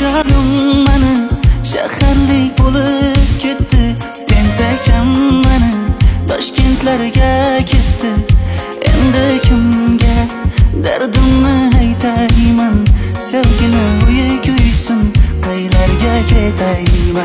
jonim mana shaharlik bo'lib ketdi. Tentakcham mani toshkentlarga ketdi. Endi kimga dardimni aytayman? Sevgini uyi kuysin qaylarga ketayman?